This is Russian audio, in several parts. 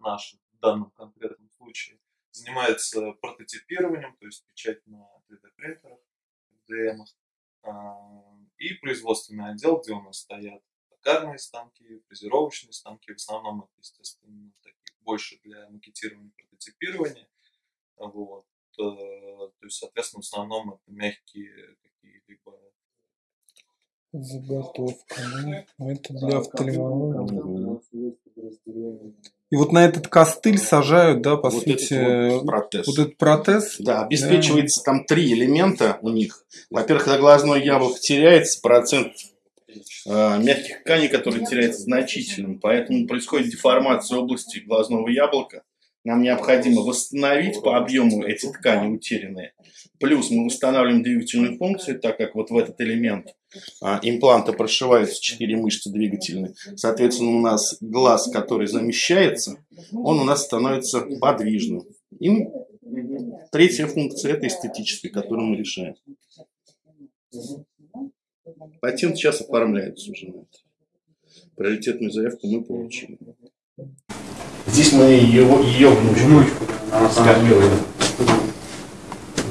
наш в данном конкретном случае, занимается прототипированием, то есть печать на 3D-принтерах, DM, и производственный отдел, где у нас стоят токарные станки, фрезеровочные станки, в основном это, естественно, такие больше для макетирования, прототипирования. Вот. Э, то есть, соответственно, в основном это мягкие какие-либо Заготовка, ну, это для офтальмологии. И вот на этот костыль сажают, да, по вот сути, этот вот протез. вот этот протез. Да, обеспечивается да. там три элемента у них. Во-первых, когда глазное яблоко теряется, процент э, мягких тканей, который теряется значительным, поэтому происходит деформация области глазного яблока. Нам необходимо восстановить по объему эти ткани утерянные. Плюс мы восстанавливаем двигательную функцию, так как вот в этот элемент а, импланта прошиваются четыре мышцы двигательные. Соответственно, у нас глаз, который замещается, он у нас становится подвижным. И третья функция – это эстетическая, которую мы решаем. Патент сейчас оформляется уже на это. Приоритетную заявку мы получили. Здесь мы ее, ее внучку, внучку она скормила.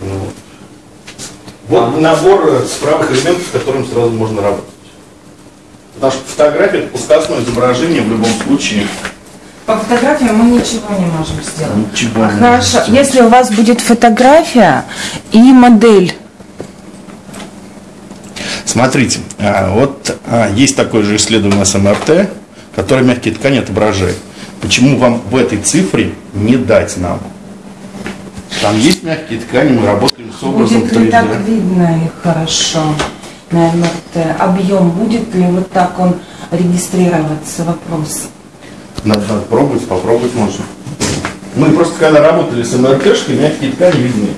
Вот. вот набор справок элементов, с которым сразу можно работать. Потому что фотография это пускасное изображение в любом случае. По фотографии мы ничего не можем сделать. Ничего а не Хорошо, сделать. если у вас будет фотография и модель. Смотрите, а, вот а, есть такое же исследование с МРТ, которое мягкие ткани отображает. Почему вам в этой цифре не дать нам? Там есть мягкие ткани, мы работаем с образом будет 3D. ли так видно их хорошо на МРТ? Объем будет ли вот так он регистрироваться? Вопрос. Надо, надо пробовать, попробовать можно. Мы просто когда работали с МРТшкой, мягкие ткани видны.